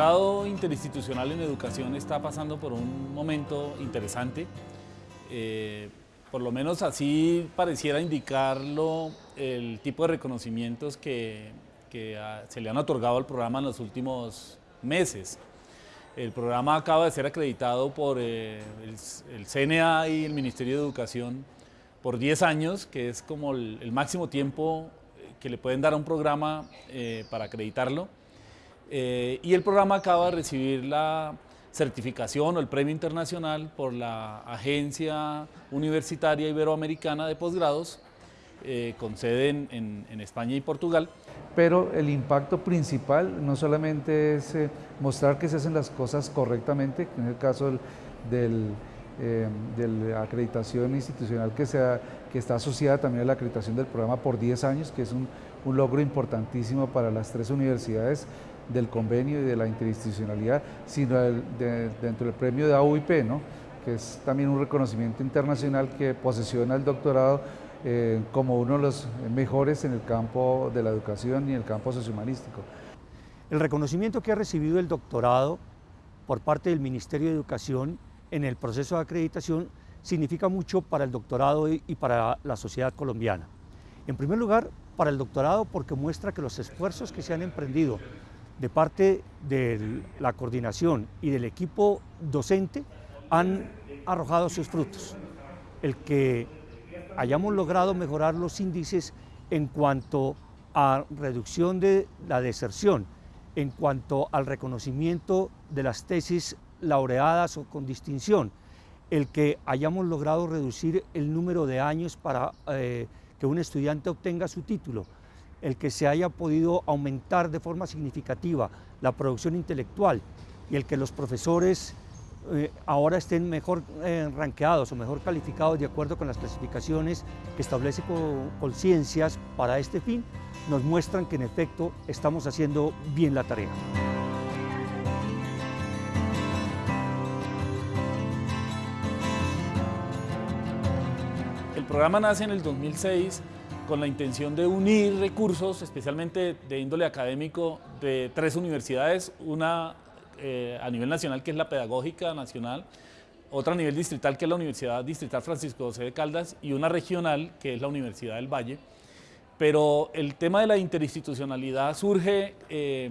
doctorado interinstitucional en educación está pasando por un momento interesante. Eh, por lo menos así pareciera indicarlo el tipo de reconocimientos que, se le han otorgado al programa en los últimos meses. El programa acaba de ser acreditado por eh, el, CNA y el Ministerio de Educación por 10 años, que es como el, máximo tiempo que le pueden dar a un programa eh, para acreditarlo. Eh, y el programa acaba de recibir la certificación o el premio internacional por la Agencia Universitaria Iberoamericana de Posgrados, eh, con sede en, España y Portugal. Pero el impacto principal no solamente es eh, mostrar que se hacen las cosas correctamente, en el caso del, de la acreditación institucional que, sea, que está asociada también a la acreditación del programa por 10 años, que es un logro importantísimo para las tres universidades, del convenio y de la interinstitucionalidad, sino dentro del premio de AUIP, ¿no? que es también un reconocimiento internacional que posesiona el doctorado eh, como uno de los mejores en el campo de la educación y en el campo sociohumanístico. El reconocimiento que ha recibido el doctorado por parte del Ministerio de Educación en el proceso de acreditación significa mucho para el doctorado y para la sociedad colombiana. En primer lugar, para el doctorado porque muestra que los esfuerzos que se han emprendido de parte de la coordinación y del equipo docente han arrojado sus frutos. El que hayamos logrado mejorar los índices en cuanto a reducción de la deserción, en cuanto al reconocimiento de las tesis laureadas o con distinción, el que hayamos logrado reducir el número de años para eh, que un estudiante obtenga su título, el que se haya podido aumentar de forma significativa la producción intelectual y el que los profesores eh, ahora estén mejor eh, ranqueados o mejor calificados de acuerdo con las clasificaciones que establece Conciencias para este fin, nos muestran que en efecto estamos haciendo bien la tarea. El programa nace en el 2006 con la intención de unir recursos, especialmente de índole académico, de tres universidades, una eh, a nivel nacional que es la Pedagógica Nacional, otra a nivel distrital que es la Universidad Distrital Francisco José de Caldas y una regional que es la Universidad del Valle. Pero el tema de la interinstitucionalidad surge, eh,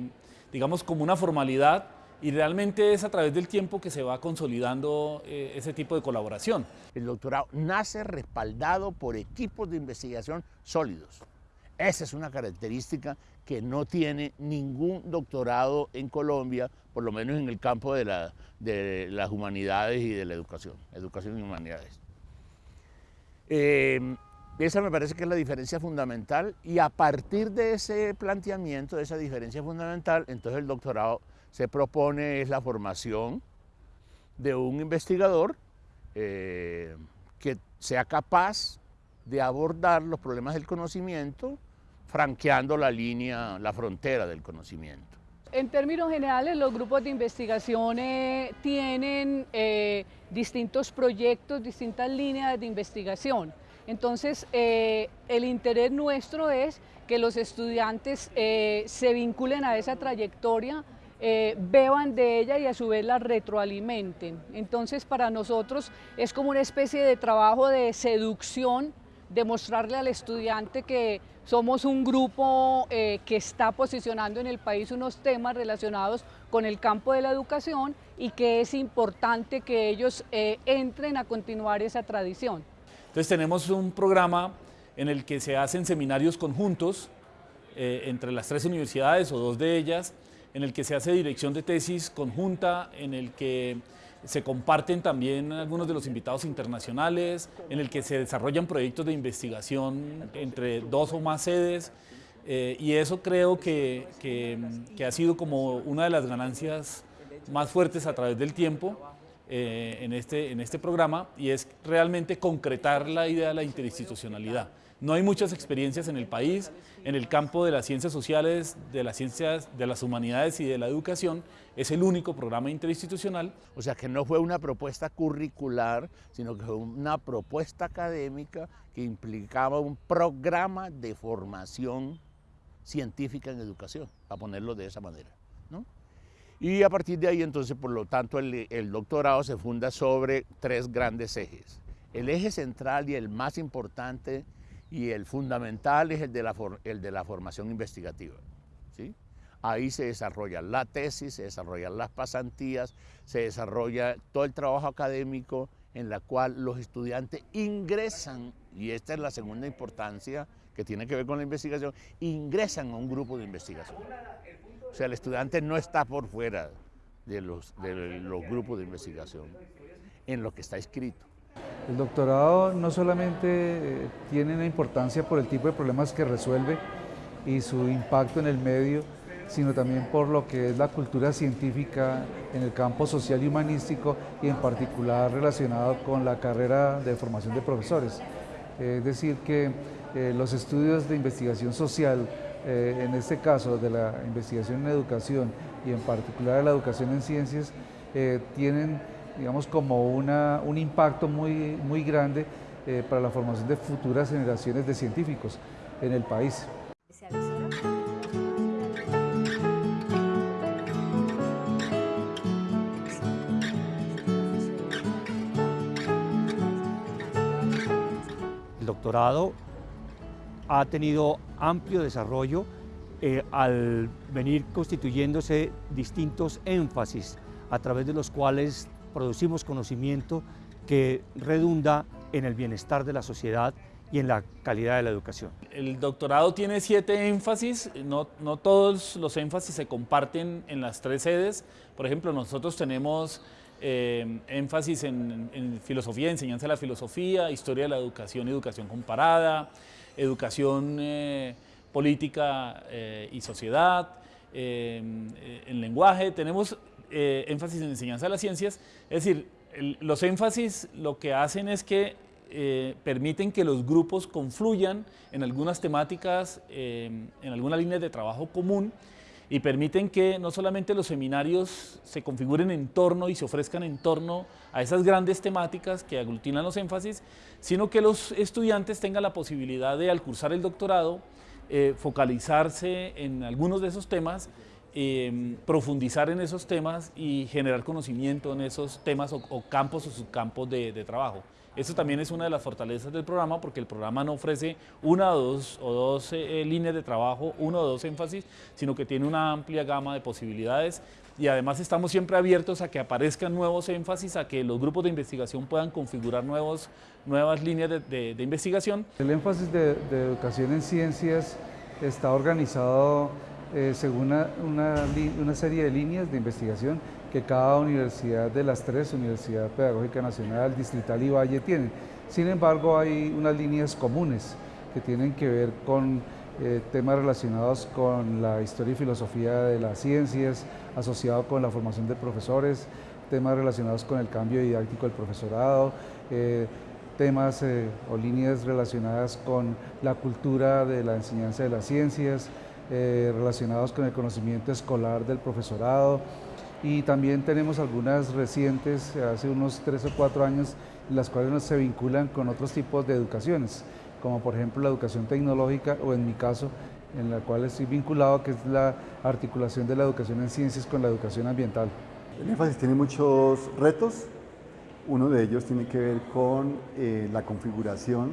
digamos, como una formalidad y realmente es a través del tiempo que se va consolidando eh, ese tipo de colaboración. El doctorado nace respaldado por equipos de investigación sólidos. Esa es una característica que no tiene ningún doctorado en Colombia, por lo menos en el campo de, las humanidades y de la educación, educación y humanidades. Eh, esa me parece que es la diferencia fundamental y a partir de ese planteamiento, de esa diferencia fundamental, entonces el doctorado se propone es la formación de un investigador eh, que sea capaz de abordar los problemas del conocimiento franqueando la línea, la frontera del conocimiento. En términos generales, los grupos de investigación tienen eh, distintos proyectos, distintas líneas de investigación. Entonces, el interés nuestro es que los estudiantes se vinculen a esa trayectoria eh, beban de ella y a su vez la retroalimenten. Entonces para nosotros es como una especie de trabajo de seducción, demostrarle al estudiante que somos un grupo eh, que está posicionando en el país unos temas relacionados con el campo de la educación y que es importante que ellos eh, entren a continuar esa tradición. Entonces tenemos un programa en el que se hacen seminarios conjuntos entre las tres universidades o dos de ellas, en el que se hace dirección de tesis conjunta, en el que se comparten también algunos de los invitados internacionales, en el que se desarrollan proyectos de investigación entre dos o más sedes, eh, y eso creo que, ha sido como una de las ganancias más fuertes a través del tiempo eh, en, este, en este programa, y es realmente concretar la idea de la interinstitucionalidad. No hay muchas experiencias en el país, en el campo de las ciencias sociales, de las ciencias de las humanidades y de la educación, es el único programa interinstitucional. O sea que no fue una propuesta curricular, sino que fue una propuesta académica que implicaba un programa de formación científica en educación, a ponerlo de esa manera. Y a partir de ahí, entonces, por lo tanto, el, doctorado se funda sobre tres grandes ejes. El eje central y el más importante y el fundamental es el de la, el de formación investigativa. Ahí se desarrolla la tesis, se desarrollan las pasantías, se desarrolla todo el trabajo académico en la cual los estudiantes ingresan, y esta es la segunda importancia que tiene que ver con la investigación, ingresan a un grupo de investigación. O sea, el estudiante no está por fuera de los, de los grupos de investigación en lo que está escrito. El doctorado no solamente eh, tiene una importancia por el tipo de problemas que resuelve y su impacto en el medio, sino también por lo que es la cultura científica en el campo social y humanístico y en particular relacionado con la carrera de formación de profesores. Es decir, que eh, los estudios de investigación social, eh, en este caso de la investigación en educación y en particular de la educación en ciencias, eh, tienen digamos, como una, un impacto muy, muy grande para la formación de futuras generaciones de científicos en el país. doctorado ha tenido amplio desarrollo eh, al venir constituyéndose distintos énfasis a través de los cuales producimos conocimiento que redunda en el bienestar de la sociedad y en la calidad de la educación. El doctorado tiene siete énfasis, no, no todos los énfasis se comparten en las tres sedes. Por ejemplo, nosotros tenemos eh, énfasis en, filosofía, enseñanza de la filosofía, historia de la educación educación comparada, educación eh, política eh, y sociedad, en lenguaje, tenemos énfasis en enseñanza de las ciencias, es decir, los énfasis lo que hacen es que permiten que los grupos confluyan en algunas temáticas, en alguna línea de trabajo común y permiten que no solamente los seminarios se configuren en torno y se ofrezcan en torno a esas grandes temáticas que aglutinan los énfasis, sino que los estudiantes tengan la posibilidad de al cursar el doctorado eh, focalizarse en algunos de esos temas, eh, profundizar en esos temas y generar conocimiento en esos temas o, campos o subcampos de trabajo. Eso también es una de las fortalezas del programa porque el programa no ofrece una o dos, o dos eh, líneas de trabajo, uno o dos énfasis, sino que tiene una amplia gama de posibilidades y además estamos siempre abiertos a que aparezcan nuevos énfasis, a que los grupos de investigación puedan configurar nuevos, nuevas líneas de, investigación. El énfasis de, educación en ciencias está organizado eh, según una, una serie de líneas de investigación que cada universidad de las tres, Universidad Pedagógica Nacional, Distrital y Valle, tiene. Sin embargo, hay unas líneas comunes que tienen que ver con eh, temas relacionados con la historia y filosofía de las ciencias, asociado con la formación de profesores, temas relacionados con el cambio didáctico del profesorado, eh, temas eh, o líneas relacionadas con la cultura de la enseñanza de las ciencias, relacionados con el conocimiento escolar del profesorado, y también tenemos algunas recientes, hace unos tres o cuatro años, las cuales se vinculan con otros tipos de educaciones, como por ejemplo la educación tecnológica o en mi caso, en la cual estoy vinculado, que es la articulación de la educación en ciencias con la educación ambiental. El énfasis tiene muchos retos, uno de ellos tiene que ver con eh, la configuración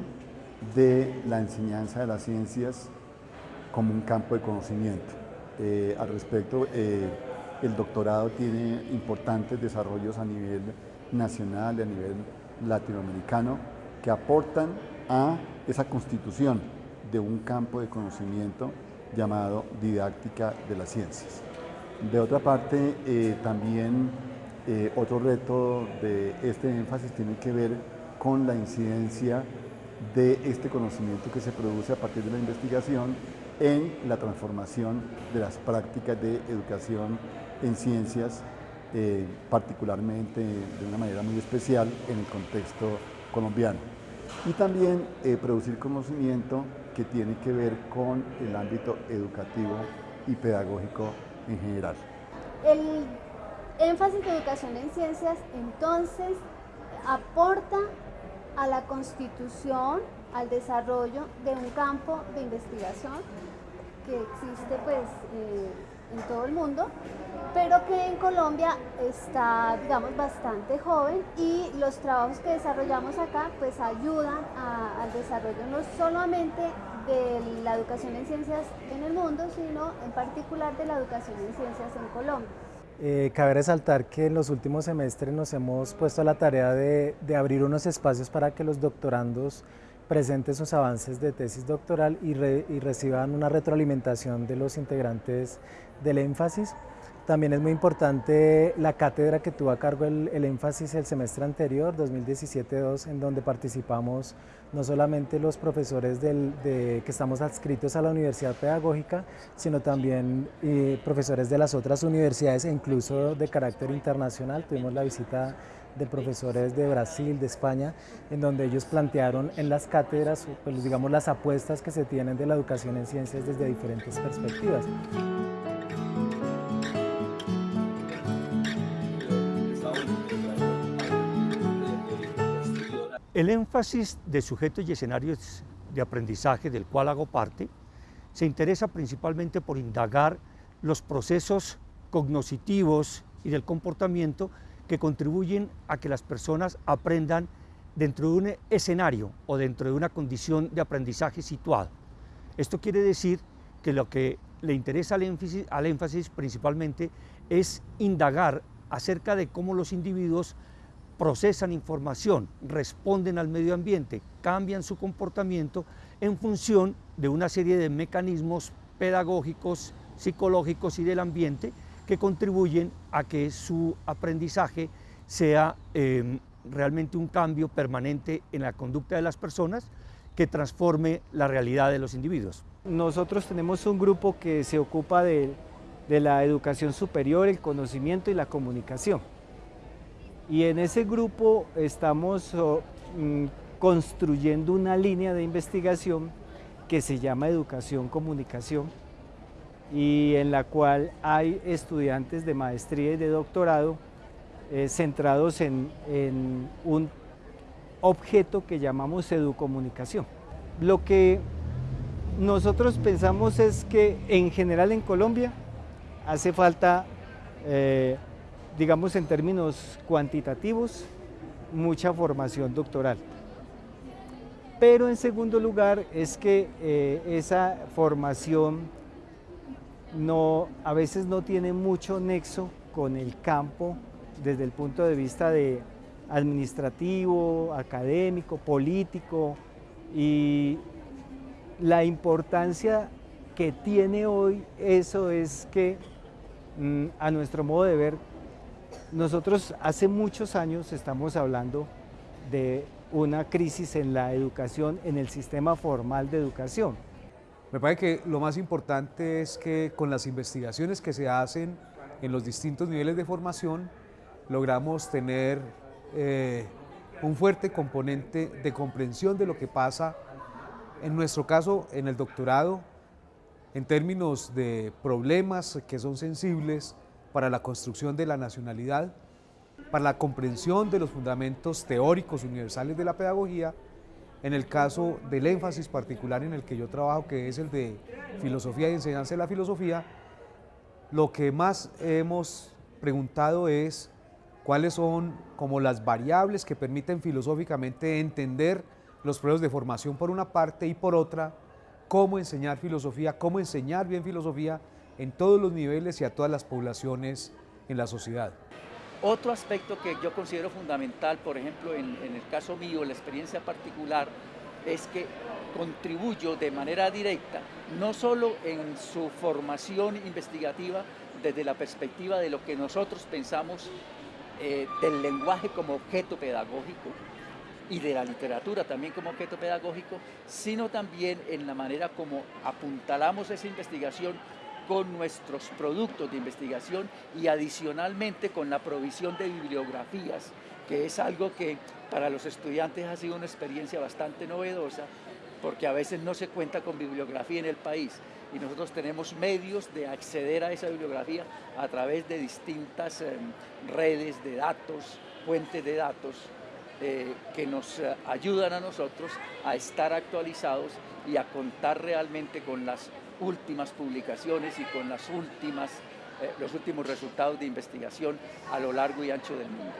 de la enseñanza de las ciencias como un campo de conocimiento. Eh, al respecto, eh, el doctorado tiene importantes desarrollos a nivel nacional y a nivel latinoamericano que aportan a esa constitución de un campo de conocimiento llamado didáctica de las ciencias. De otra parte, eh, también eh, otro reto de este énfasis tiene que ver con la incidencia de este conocimiento que se produce a partir de la investigación en la transformación de las prácticas de educación en ciencias, eh, particularmente de una manera muy especial en el contexto colombiano. Y también eh, producir conocimiento que tiene que ver con el ámbito educativo y pedagógico en general. El énfasis de educación en ciencias entonces aporta a la constitución, al desarrollo de un campo de investigación que existe pues eh, en todo el mundo, pero que en Colombia está, digamos, bastante joven y los trabajos que desarrollamos acá pues ayudan al desarrollo no solamente de la educación en ciencias en el mundo, sino en particular de la educación en ciencias en Colombia. Eh, cabe resaltar que en los últimos semestres nos hemos puesto a la tarea de, abrir unos espacios para que los doctorandos presenten sus avances de tesis doctoral y, y reciban una retroalimentación de los integrantes del énfasis. También es muy importante la cátedra que tuvo a cargo el, énfasis el semestre anterior, 2017-2, en donde participamos no solamente los profesores que estamos adscritos a la Universidad Pedagógica, sino también eh, profesores de las otras universidades e incluso de carácter internacional. Tuvimos la visita de profesores de Brasil, de España, en donde ellos plantearon en las cátedras, pues, digamos, las apuestas que se tienen de la educación en ciencias desde diferentes perspectivas. El énfasis de sujetos y escenarios de aprendizaje del cual hago parte se interesa principalmente por indagar los procesos cognitivos y del comportamiento que contribuyen a que las personas aprendan dentro de un escenario o dentro de una condición de aprendizaje situado. Esto quiere decir que lo que le interesa al énfasis, al énfasis principalmente es indagar acerca de cómo los individuos procesan información, responden al medio ambiente, cambian su comportamiento en función de una serie de mecanismos pedagógicos, psicológicos y del ambiente que contribuyen a que su aprendizaje sea em, realmente un cambio permanente en la conducta de las personas que transforme la realidad de los individuos. Nosotros tenemos un grupo que se ocupa de la educación superior, el conocimiento y la comunicación. Y en ese grupo estamos oh, mm, construyendo una línea de investigación que se llama Educación Comunicación y en la cual hay estudiantes de maestría y de doctorado eh, centrados en, un objeto que llamamos educomunicación. Lo que nosotros pensamos es que en general en Colombia hace falta eh, digamos en términos cuantitativos, mucha formación doctoral. Pero en segundo lugar es que eh, esa formación no, a veces no tiene mucho nexo con el campo desde el punto de vista de administrativo, académico, político y la importancia que tiene hoy eso es que mm, a nuestro modo de ver nosotros hace muchos años estamos hablando de una crisis en la educación, en el sistema formal de educación. Me parece que lo más importante es que con las investigaciones que se hacen en los distintos niveles de formación, logramos tener eh, un fuerte componente de comprensión de lo que pasa, en nuestro caso, en el doctorado, en términos de problemas que son sensibles, para la construcción de la nacionalidad, para la comprensión de los fundamentos teóricos universales de la pedagogía, en el caso del énfasis particular en el que yo trabajo, que es el de filosofía y enseñanza de la filosofía, lo que más hemos preguntado es cuáles son como las variables que permiten filosóficamente entender los procesos de formación por una parte y por otra, cómo enseñar filosofía, cómo enseñar bien filosofía en todos los niveles y a todas las poblaciones en la sociedad. Otro aspecto que yo considero fundamental, por ejemplo, en, el caso mío, la experiencia particular, es que contribuyo de manera directa, no solo en su formación investigativa desde la perspectiva de lo que nosotros pensamos eh, del lenguaje como objeto pedagógico y de la literatura también como objeto pedagógico, sino también en la manera como apuntalamos esa investigación con nuestros productos de investigación y adicionalmente con la provisión de bibliografías, que es algo que para los estudiantes ha sido una experiencia bastante novedosa, porque a veces no se cuenta con bibliografía en el país. Y nosotros tenemos medios de acceder a esa bibliografía a través de distintas em, redes de datos, fuentes de datos, eh, que nos ayudan a nosotros a estar actualizados y a contar realmente con las últimas publicaciones y con las últimas, eh, los últimos resultados de investigación a lo largo y ancho del mundo.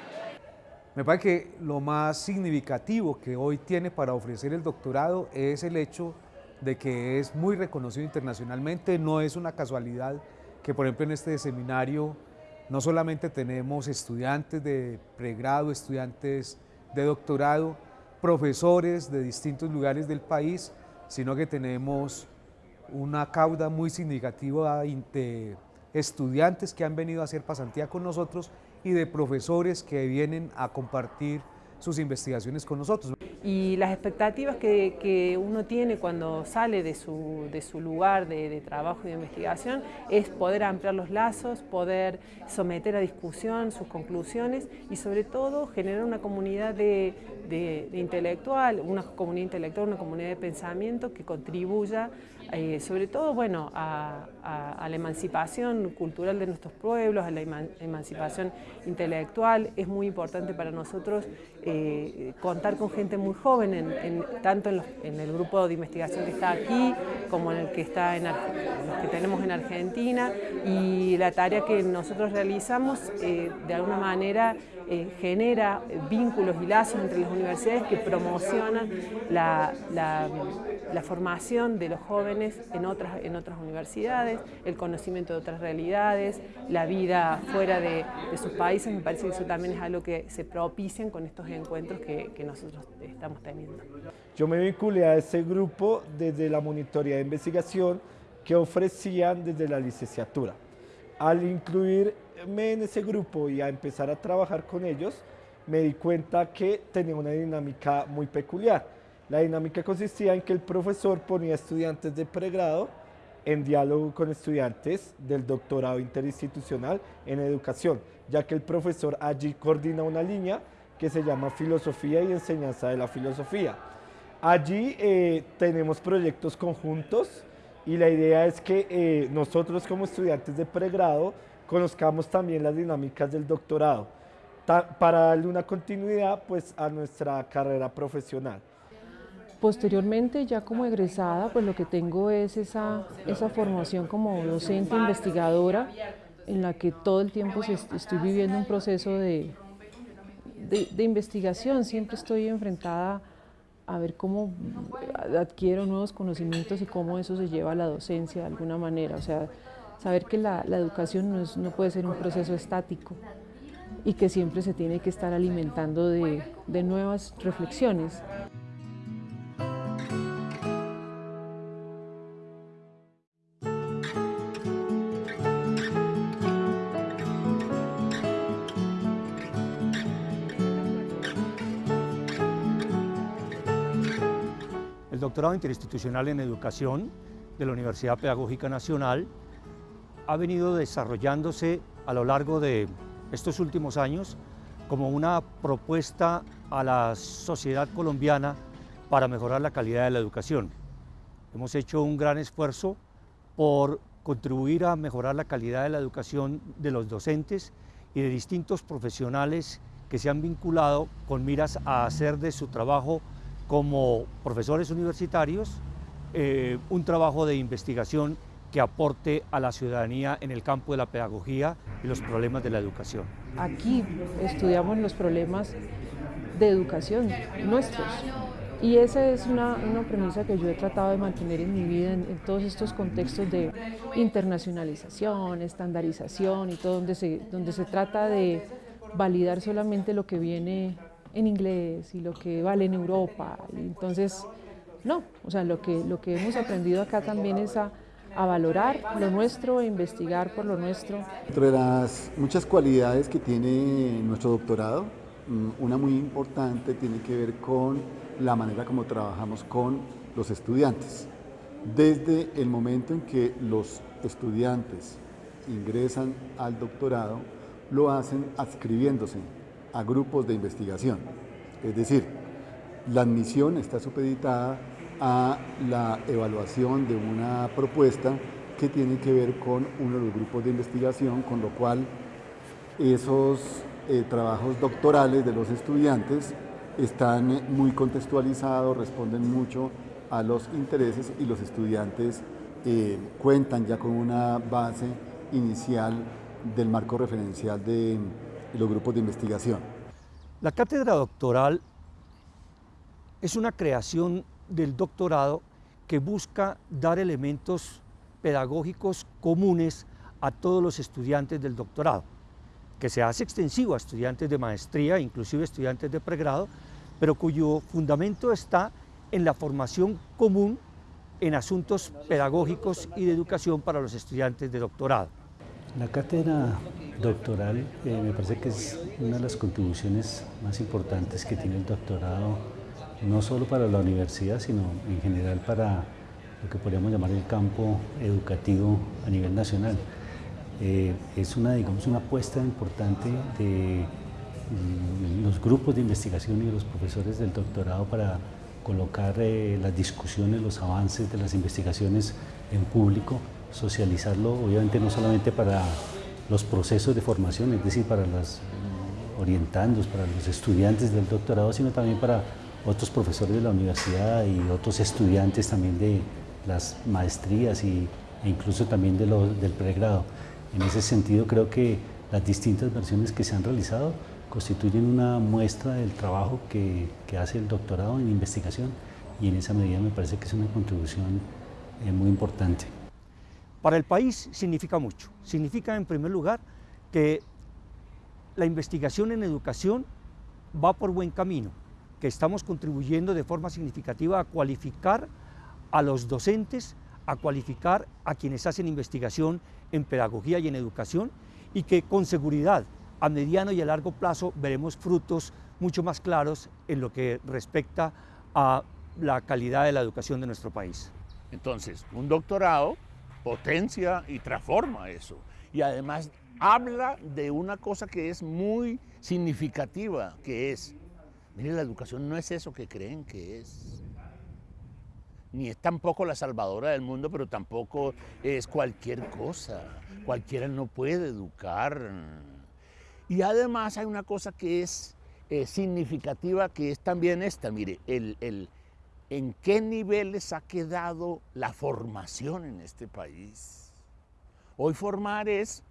Me parece que lo más significativo que hoy tiene para ofrecer el doctorado es el hecho de que es muy reconocido internacionalmente, no es una casualidad que por ejemplo en este seminario no solamente tenemos estudiantes de pregrado, estudiantes de doctorado, profesores de distintos lugares del país, sino que tenemos una cauda muy significativa de estudiantes que han venido a hacer pasantía con nosotros y de profesores que vienen a compartir sus investigaciones con nosotros. Y las expectativas que, que uno tiene cuando sale de su, de su lugar de, de, trabajo y de investigación es poder ampliar los lazos, poder someter a discusión sus conclusiones y sobre todo generar una comunidad de, de intelectual, una comunidad intelectual, una comunidad de pensamiento que contribuya eh, sobre todo bueno, a, la emancipación cultural de nuestros pueblos, a la emancipación intelectual. Es muy importante para nosotros eh, contar con gente muy joven, en, en, tanto en, el grupo de investigación que está aquí, como en el que, está en, que tenemos en Argentina, y la tarea que nosotros realizamos eh, de alguna manera genera vínculos y lazos entre las universidades que promocionan la, formación de los jóvenes en otras, en otras universidades, el conocimiento de otras realidades, la vida fuera de, de sus países, me parece que eso también es algo que se propician con estos encuentros que, que nosotros estamos teniendo. Yo me vinculé a ese grupo desde la monitoría de investigación que ofrecían desde la licenciatura. Al incluirme en ese grupo y a empezar a trabajar con ellos, me di cuenta que tenía una dinámica muy peculiar. La dinámica consistía en que el profesor ponía estudiantes de pregrado en diálogo con estudiantes del doctorado interinstitucional en educación, ya que el profesor allí coordina una línea que se llama Filosofía y Enseñanza de la Filosofía. Allí eh, tenemos proyectos conjuntos y la idea es que eh, nosotros como estudiantes de pregrado conozcamos también las dinámicas del doctorado para darle una continuidad pues, a nuestra carrera profesional. Posteriormente, ya como egresada, pues lo que tengo es esa, esa formación como docente investigadora en la que todo el tiempo estoy viviendo un proceso de, de, investigación, siempre estoy enfrentada a ver cómo adquiero nuevos conocimientos y cómo eso se lleva a la docencia de alguna manera, o sea, saber que la, la educación no, es, no, puede ser un proceso estático y que siempre se tiene que estar alimentando de, de nuevas reflexiones. Doctorado interinstitucional en educación de la Universidad Pedagógica Nacional ha venido desarrollándose a lo largo de estos últimos años como una propuesta a la sociedad colombiana para mejorar la calidad de la educación. Hemos hecho un gran esfuerzo por contribuir a mejorar la calidad de la educación de los docentes y de distintos profesionales que se han vinculado con miras a hacer de su trabajo como profesores universitarios eh, un trabajo de investigación que aporte a la ciudadanía en el campo de la pedagogía y los problemas de la educación. Aquí estudiamos los problemas de educación nuestros y esa es una, una premisa que yo he tratado de mantener en mi vida en, en, todos estos contextos de internacionalización, estandarización y todo donde se, donde se trata de validar solamente lo que viene en inglés y lo que vale en Europa. Entonces, no, o sea, lo que, lo que hemos aprendido acá también es a, a valorar lo nuestro, a investigar por lo nuestro. Entre las muchas cualidades que tiene nuestro doctorado, mm, una muy importante tiene que ver con la manera como trabajamos con los estudiantes. Desde el momento en que los estudiantes ingresan al doctorado, lo hacen adscribiéndose a grupos de investigación. Es decir, la admisión está supeditada a la evaluación de una propuesta que tiene que ver con uno de los grupos de investigación, con lo cual esos eh, trabajos doctorales de los estudiantes están muy contextualizados, responden mucho a los intereses y los estudiantes eh, cuentan ya con una base inicial del marco referencial de los grupos de investigación. La cátedra doctoral es una creación del doctorado que busca dar elementos pedagógicos comunes a todos los estudiantes del doctorado, que se hace extensivo a estudiantes de maestría, inclusive estudiantes de pregrado, pero cuyo fundamento está en la formación común en asuntos pedagógicos y de educación para los estudiantes de doctorado. La cátedra doctoral eh, me parece que es una de las contribuciones más importantes que tiene el doctorado, no solo para la universidad, sino en general para lo que podríamos llamar el campo educativo a nivel nacional. Eh, es una, digamos, una apuesta importante de mm, los grupos de investigación y de los profesores del doctorado para colocar eh, las discusiones, los avances de las investigaciones en público, socializarlo, obviamente no solamente para los procesos de formación, es decir, para los orientandos, para los estudiantes del doctorado, sino también para otros profesores de la universidad y otros estudiantes también de las maestrías y, e incluso también de del pregrado. En ese sentido creo que las distintas versiones que se han realizado constituyen una muestra del trabajo que, que, hace el doctorado en investigación y en esa medida me parece que es una contribución eh, muy importante. Para el país significa mucho. Significa en primer lugar que la investigación en educación va por buen camino, que estamos contribuyendo de forma significativa a cualificar a los docentes, a cualificar a quienes hacen investigación en pedagogía y en educación y que con seguridad a mediano y a largo plazo veremos frutos mucho más claros en lo que respecta a la calidad de la educación de nuestro país. Entonces, un doctorado potencia y transforma eso. Y además habla de una cosa que es muy significativa, que es, mire, la educación no es eso que creen que es. Ni es tampoco la salvadora del mundo, pero tampoco es cualquier cosa. Cualquiera no puede educar. Y además hay una cosa que es eh, significativa, que es también esta, mire, el, en qué niveles ha quedado la formación en este país. Hoy formar es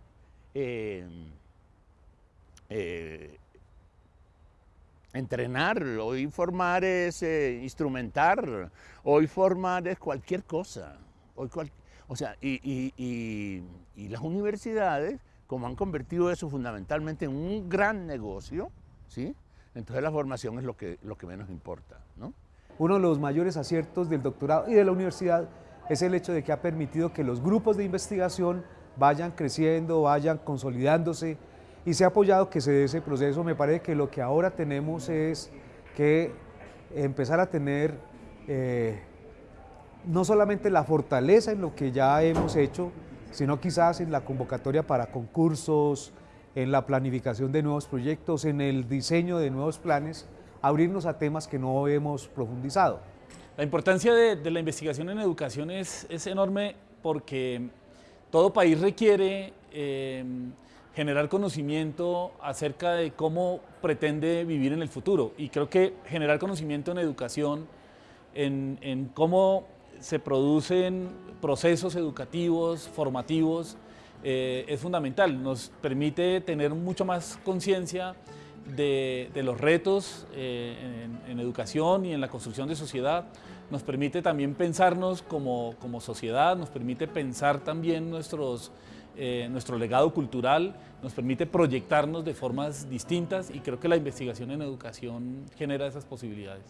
eh, eh, entrenar, hoy formar es instrumentar, hoy formar es cualquier cosa. O sea, y, y las universidades como han convertido eso fundamentalmente en un gran negocio, ¿sí? entonces la formación es lo que, lo que menos importa. ¿no? Uno de los mayores aciertos del doctorado y de la universidad es el hecho de que ha permitido que los grupos de investigación vayan creciendo, vayan consolidándose y se ha apoyado que se dé ese proceso. Me parece que lo que ahora tenemos es que empezar a tener eh, no solamente la fortaleza en lo que ya hemos hecho, sino quizás en la convocatoria para concursos, en la planificación de nuevos proyectos, en el diseño de nuevos planes, abrirnos a temas que no hemos profundizado. La importancia de, la investigación en educación es, enorme porque todo país requiere em, generar conocimiento acerca de cómo pretende vivir en el futuro y creo que generar conocimiento en educación, en, en cómo se producen procesos educativos, formativos, eh, es fundamental. Nos permite tener mucho más conciencia de, los retos eh, en, educación y en la construcción de sociedad. Nos permite también pensarnos como, sociedad, nos permite pensar también eh, nuestro legado cultural, nos permite proyectarnos de formas distintas y creo que la investigación en educación genera esas posibilidades.